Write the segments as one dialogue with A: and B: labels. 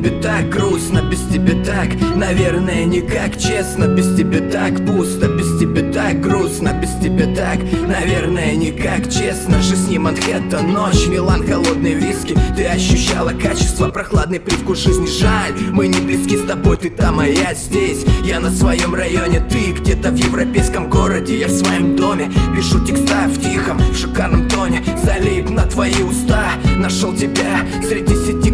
A: тебе так грустно, без тебя так Наверное, никак честно Без тебя так пусто, без тебя так грустно Без тебя так, наверное, никак честно. Жизнь не Манхэттен, ночь, Милан, холодные виски. Ты ощущала качество, прохладный привкус жизни. Жаль, мы не близки с тобой, ты там, а я здесь. Я на своем районе, ты где-то в европейском городе. Я в своем доме, пишу текста в тихом, в шикарном тоне. Залип на твои уста, нашел тебя среди сети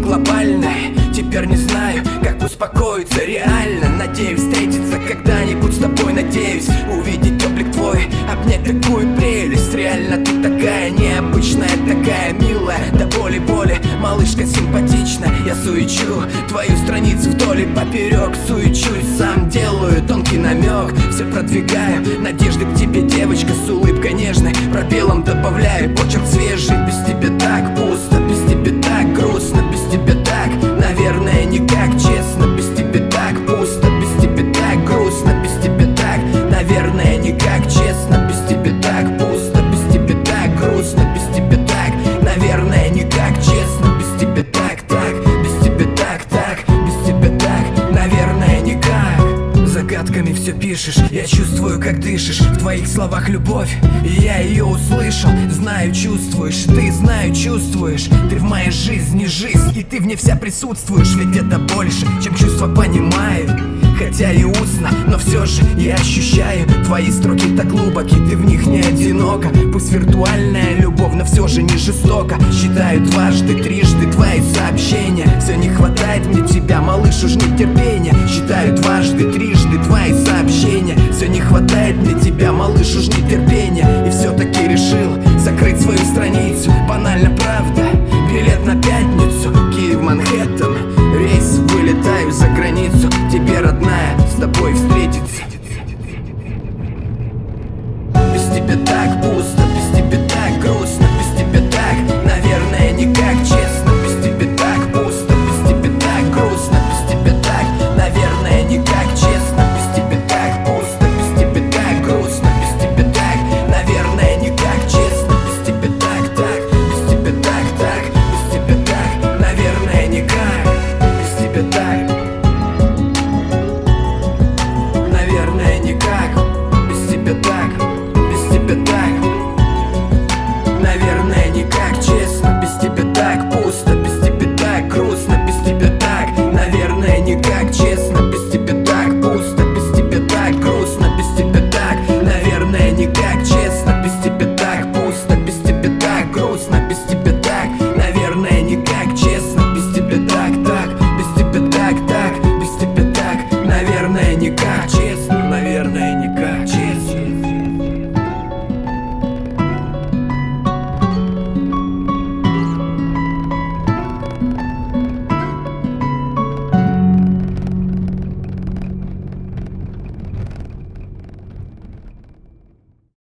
A: глобальной Теперь не знаю, как успокоиться реально. Надеюсь встретиться когда-нибудь с тобой. Надеюсь увидеть облик твой Обнять такую прелесть. Реально ты такая необычная Такая милая, до боли-боли Малышка симпатичная. Я суечу твою страницу вдоль и поперек. Суечусь, сам делаю тонкий намек. Все продвигаю, надежды к тебе Девочка с улыбкой нежной. Пробелом добавляю почерк свежий Без тебя так пусто, все пишешь, я чувствую, как дышишь. В твоих словах любовь, и я ее услышал. Знаю, чувствуешь, ты знаю, чувствуешь. Ты в моей жизни жизнь, и ты в ней вся присутствуешь. Ведь это больше, чем чувства понимаю. Хотя и устно, но все же я ощущаю. Твои строки так глубоки, ты в них не одинока. Пусть виртуальная любовь, но все же не жестоко Считаю дважды, трижды твои сообщения. Все не хватает мне тебя, малыш, уж не терпения And you got it